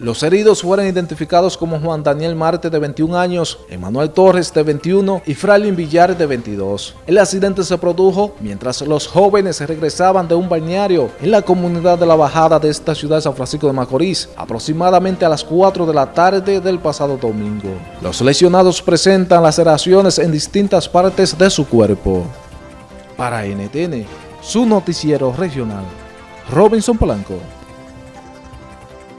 Los heridos fueron identificados como Juan Daniel Marte de 21 años, Emanuel Torres de 21 y Fralin Villar de 22. El accidente se produjo mientras los jóvenes regresaban de un balneario en la comunidad de la Bajada de esta ciudad de San Francisco de Macorís, aproximadamente a las 4 de la tarde del pasado domingo. Los lesionados presentan laceraciones en distintas partes de su cuerpo. Para NTN, su noticiero regional, Robinson Polanco.